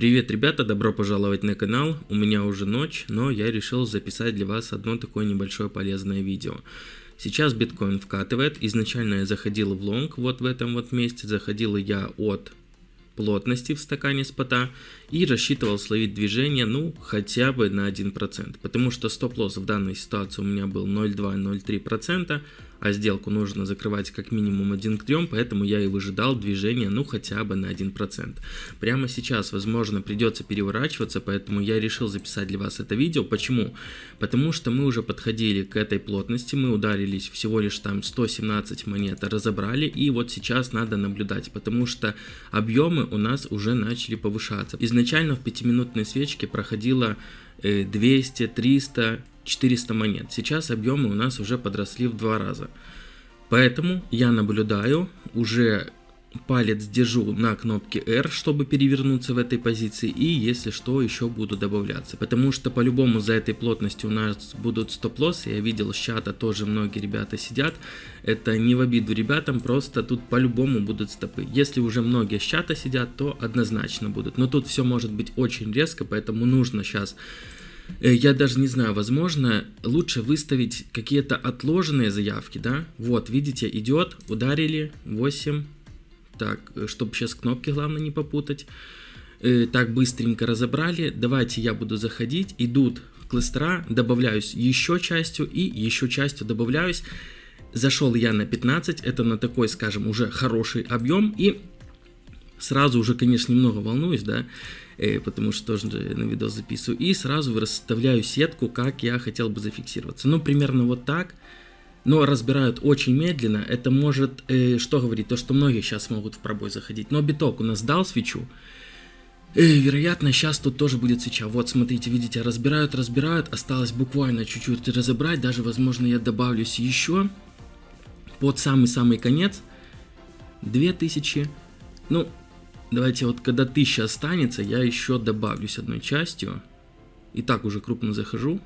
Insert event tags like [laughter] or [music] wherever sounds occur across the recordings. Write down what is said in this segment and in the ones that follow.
Привет, ребята, добро пожаловать на канал. У меня уже ночь, но я решил записать для вас одно такое небольшое полезное видео. Сейчас биткоин вкатывает. Изначально я заходил в лонг, вот в этом вот месте. Заходил я от плотности в стакане спота и рассчитывал словить движение, ну, хотя бы на 1%, потому что стоп-лосс в данной ситуации у меня был 0,2-0,3%, а сделку нужно закрывать как минимум 1 к 3, поэтому я и выжидал движение, ну, хотя бы на 1%. Прямо сейчас, возможно, придется переворачиваться, поэтому я решил записать для вас это видео. Почему? Потому что мы уже подходили к этой плотности, мы ударились всего лишь там 117 монет, разобрали, и вот сейчас надо наблюдать, потому что объемы у нас уже начали повышаться. Изначально в 5-минутной свечке проходило 200, 300, 400 монет. Сейчас объемы у нас уже подросли в два раза. Поэтому я наблюдаю, уже палец держу на кнопке R, чтобы перевернуться в этой позиции, и если что, еще буду добавляться. Потому что по-любому за этой плотностью у нас будут стоп-лоссы, я видел с чата тоже многие ребята сидят, это не в обиду ребятам, просто тут по-любому будут стопы. Если уже многие с чата сидят, то однозначно будут, но тут все может быть очень резко, поэтому нужно сейчас я даже не знаю, возможно, лучше выставить какие-то отложенные заявки, да? Вот, видите, идет, ударили, 8. Так, э, чтобы сейчас кнопки, главное, не попутать. Э, так, быстренько разобрали. Давайте я буду заходить. Идут кластера, добавляюсь еще частью и еще частью добавляюсь. Зашел я на 15, это на такой, скажем, уже хороший объем. И сразу уже, конечно, немного волнуюсь, да, Э, потому что тоже на видос записываю, и сразу расставляю сетку, как я хотел бы зафиксироваться. Ну, примерно вот так, но разбирают очень медленно. Это может, э, что говорить, то, что многие сейчас могут в пробой заходить. Но биток у нас дал свечу, э, вероятно, сейчас тут тоже будет свеча. Вот, смотрите, видите, разбирают, разбирают, осталось буквально чуть-чуть разобрать, даже, возможно, я добавлюсь еще под самый-самый конец. 2000, ну, Давайте вот когда 1000 останется, я еще добавлюсь одной частью. И так уже крупно захожу.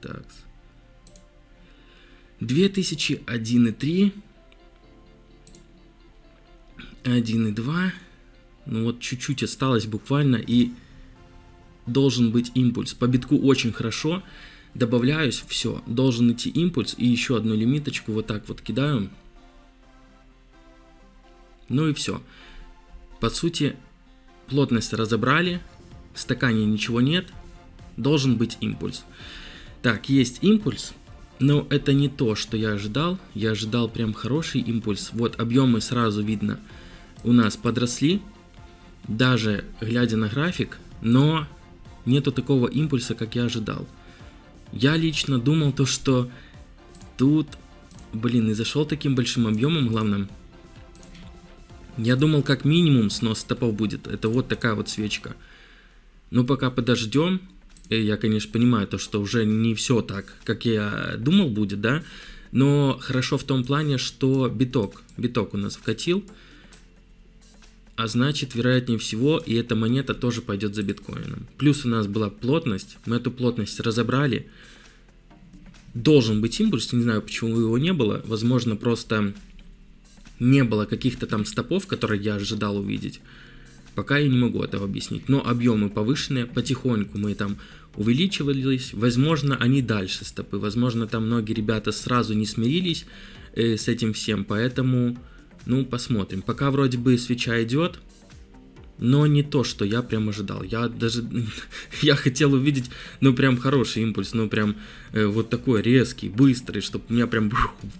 Так. 2000, 1,3. 1,2. Ну вот чуть-чуть осталось буквально и должен быть импульс. По битку очень хорошо. Добавляюсь, все, должен идти импульс и еще одну лимиточку вот так вот кидаю. Ну и все. По сути, плотность разобрали, в стакане ничего нет, должен быть импульс. Так, есть импульс, но это не то, что я ожидал. Я ожидал прям хороший импульс. Вот объемы сразу видно у нас подросли, даже глядя на график, но нету такого импульса, как я ожидал. Я лично думал то, что тут, блин, и зашел таким большим объемом, главное, я думал, как минимум снос стопов будет. Это вот такая вот свечка. Но пока подождем, э, я, конечно, понимаю то, что уже не все так, как я думал будет, да, но хорошо в том плане, что биток, биток у нас вкатил, а значит, вероятнее всего, и эта монета тоже пойдет за биткоином. Плюс у нас была плотность, мы эту плотность разобрали, должен быть импульс, не знаю, почему его не было, возможно, просто не было каких-то там стопов, которые я ожидал увидеть, пока я не могу этого объяснить. Но объемы повышенные, потихоньку мы там увеличивались, возможно, они дальше стопы, возможно, там многие ребята сразу не смирились э, с этим всем, поэтому, ну, посмотрим. Пока вроде бы свеча идет, но не то, что я прям ожидал. Я даже, [laughs] я хотел увидеть, ну, прям хороший импульс, ну, прям э, вот такой резкий, быстрый, чтобы меня прям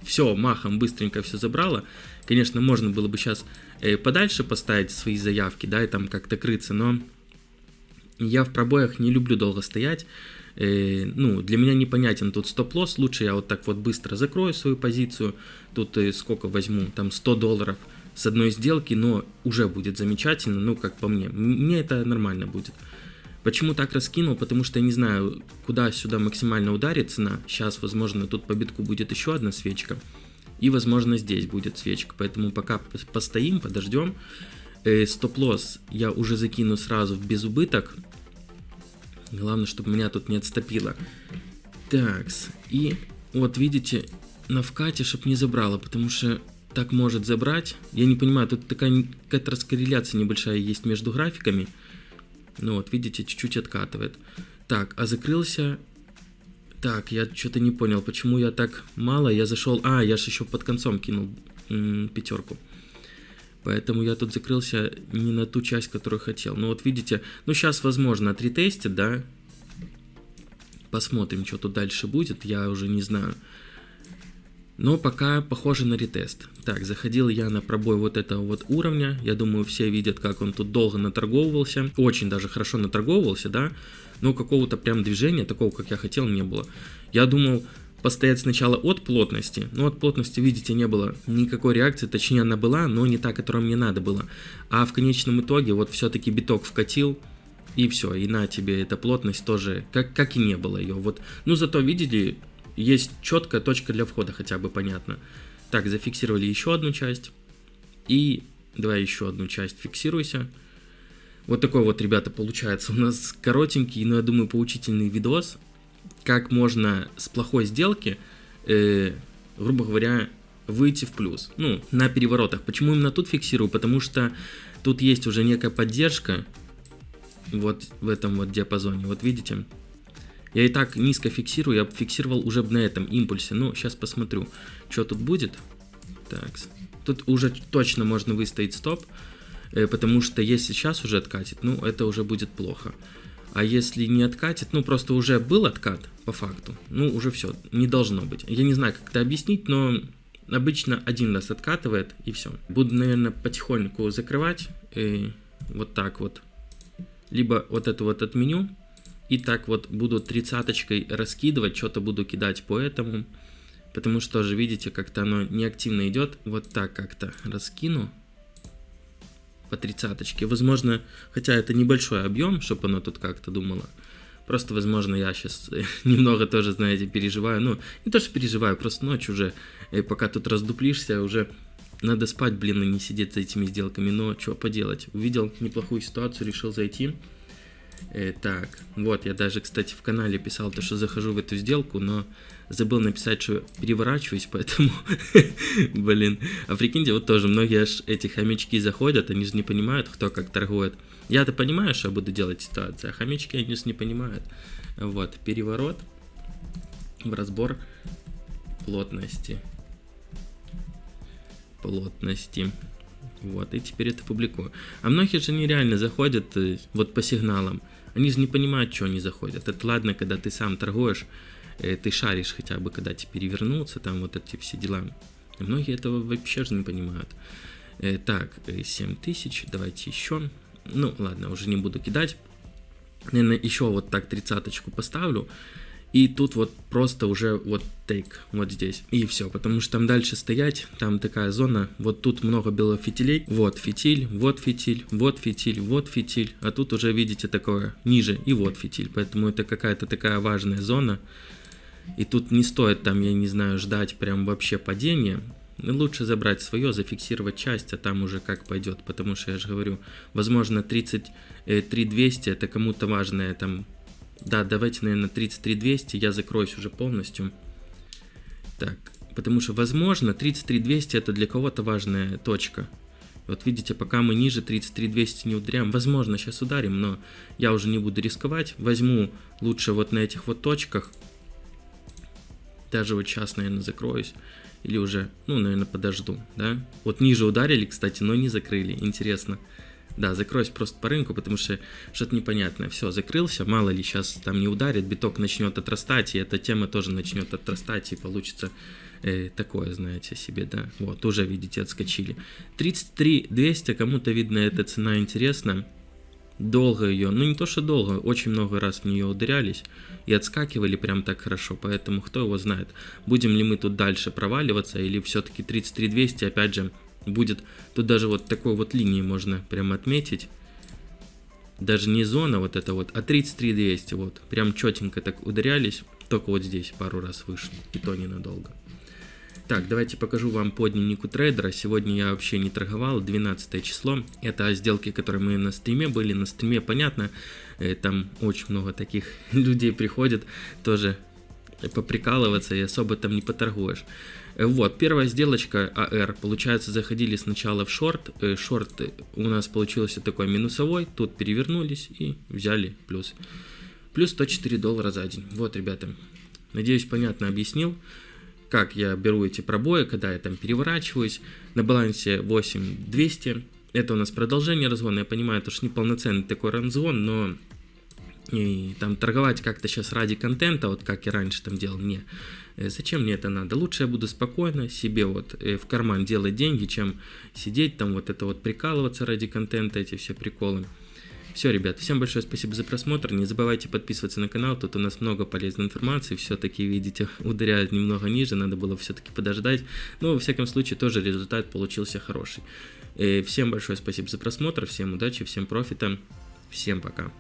все махом быстренько все забрало. Конечно, можно было бы сейчас э, подальше поставить свои заявки, да, и там как-то крыться, но я в пробоях не люблю долго стоять. Э, ну, для меня непонятен тут стоп-лосс, лучше я вот так вот быстро закрою свою позицию, тут э, сколько возьму, там 100 долларов – с одной сделки, но уже будет замечательно, ну, как по мне. Мне это нормально будет. Почему так раскинул? Потому что я не знаю, куда сюда максимально ударит цена. Сейчас, возможно, тут по битку будет еще одна свечка. И, возможно, здесь будет свечка. Поэтому пока постоим, подождем. Э, Стоп-лосс я уже закину сразу в безубыток. Главное, чтобы меня тут не отстопило. Такс. И вот видите, на вкате, чтобы не забрало, потому что так может забрать. Я не понимаю, тут такая какая-то раскорреляция небольшая есть между графиками. Ну вот, видите, чуть-чуть откатывает. Так, а закрылся... Так, я что-то не понял, почему я так мало. Я зашел... А, я же еще под концом кинул пятерку. Поэтому я тут закрылся не на ту часть, которую хотел. Ну вот видите, ну сейчас возможно отритестит, да. Посмотрим, что тут дальше будет, я уже не знаю. Но пока похоже на ретест. Так, заходил я на пробой вот этого вот уровня. Я думаю, все видят, как он тут долго наторговывался. Очень даже хорошо наторговывался, да. Но какого-то прям движения, такого, как я хотел, не было. Я думал, постоять сначала от плотности. Но от плотности, видите, не было никакой реакции, точнее она была, но не та, которая мне надо было. А в конечном итоге вот все-таки биток вкатил, и все, и на тебе эта плотность тоже, как, как и не было ее. Вот, ну зато, видели, есть четкая точка для входа, хотя бы понятно. Так, зафиксировали еще одну часть. И давай еще одну часть фиксируйся. Вот такой вот, ребята, получается у нас коротенький, но я думаю, поучительный видос как можно с плохой сделки, э, грубо говоря, выйти в плюс. Ну, на переворотах. Почему именно тут фиксирую? Потому что тут есть уже некая поддержка вот в этом вот диапазоне. Вот видите? Я и так низко фиксирую, я фиксировал уже на этом импульсе. Ну, сейчас посмотрю, что тут будет. Так, тут уже точно можно выставить стоп, э, потому что если сейчас уже откатит, ну, это уже будет плохо. А если не откатит, ну просто уже был откат по факту, ну уже все, не должно быть. Я не знаю, как это объяснить, но обычно один раз откатывает и все. Буду, наверное, потихоньку закрывать, и вот так вот. Либо вот это вот отменю, и так вот буду тридцаточкой раскидывать, что-то буду кидать по этому. Потому что же, видите, как-то оно неактивно идет. Вот так как-то раскину по тридцаточке. Возможно, хотя это небольшой объем, чтобы оно тут как-то думало. Просто, возможно, я сейчас [laughs] немного тоже, знаете, переживаю. Ну, не то, что переживаю, просто ночь уже, и пока тут раздуплишься, уже надо спать, блин, и не сидеть за этими сделками. Но что поделать? Увидел неплохую ситуацию, решил зайти. Э, так, вот, я даже, кстати, в канале писал то, что захожу в эту сделку, но забыл написать, что переворачиваюсь, [laughs] поэтому, блин. А прикиньте, вот тоже многие аж эти хомячки заходят, они же не понимают, кто как торгует. Я-то понимаю, что я буду делать ситуацию, а хомячки, они же не понимают. Вот, переворот в разбор плотности. Плотности. Вот, и теперь это публикую. А многие же нереально заходят э, вот по сигналам. Они же не понимают, что они заходят. Это ладно, когда ты сам торгуешь, э, ты шаришь хотя бы, когда тебе перевернуться, там вот эти все дела. Многие этого вообще же не понимают. Э, так, 7000, давайте еще. Ну, ладно, уже не буду кидать. Наверное, еще вот так тридцаточку поставлю. И тут вот просто уже вот тейк, вот здесь. И все, потому что там дальше стоять, там такая зона, вот тут много белых фитилей. Вот фитиль, вот фитиль, вот фитиль, вот фитиль. А тут уже видите такое ниже и вот фитиль. Поэтому это какая-то такая важная зона. И тут не стоит там, я не знаю, ждать прям вообще падения. Лучше забрать свое, зафиксировать часть, а там уже как пойдет. Потому что я же говорю, возможно 33 200 это кому-то важное там да, давайте, наверное, 33200 я закроюсь уже полностью. Так, потому что, возможно, 33200 это для кого-то важная точка. Вот видите, пока мы ниже 33200 не ударяем, возможно, сейчас ударим, но я уже не буду рисковать. Возьму лучше вот на этих вот точках. Даже вот сейчас, наверное, закроюсь. Или уже, ну, наверное, подожду, да. Вот ниже ударили, кстати, но не закрыли. Интересно. Да, закроюсь просто по рынку, потому что что-то непонятное. Все, закрылся, мало ли сейчас там не ударит, биток начнет отрастать, и эта тема тоже начнет отрастать, и получится э, такое, знаете, себе, да. Вот, уже, видите, отскочили. 33 200, кому-то, видно, эта цена интересна. Долго ее, ну не то что долго, очень много раз в нее ударялись и отскакивали прям так хорошо, поэтому кто его знает, будем ли мы тут дальше проваливаться или все-таки 33 200, опять же, будет, тут даже вот такой вот линии можно прям отметить. Даже не зона вот это вот, а 33 200 вот. Прям четенько так ударялись. Только вот здесь пару раз вышли, и то ненадолго. Так, давайте покажу вам по дневнику трейдера. Сегодня я вообще не торговал, 12 число. Это сделки, которые мы на стриме были. На стриме, понятно, э, там очень много таких [laughs] людей приходит, тоже поприкалываться и особо там не поторгуешь. Э, вот, первая сделочка АР, получается, заходили сначала в шорт, э, шорт у нас получился такой минусовой, тут перевернулись и взяли плюс. Плюс 104 доллара за день. Вот, ребята, надеюсь, понятно объяснил, как я беру эти пробои, когда я там переворачиваюсь. На балансе 8200, это у нас продолжение разгона, я понимаю, это уж не полноценный такой разгон, но и там торговать как-то сейчас ради контента, вот как я раньше там делал, не. Э, зачем мне это надо? Лучше я буду спокойно себе вот э, в карман делать деньги, чем сидеть там вот это вот прикалываться ради контента, эти все приколы. Все, ребят, всем большое спасибо за просмотр. Не забывайте подписываться на канал, тут у нас много полезной информации. Все-таки, видите, [laughs] ударяют немного ниже, надо было все-таки подождать. Но, во всяком случае, тоже результат получился хороший. Э, всем большое спасибо за просмотр, всем удачи, всем профита, всем пока.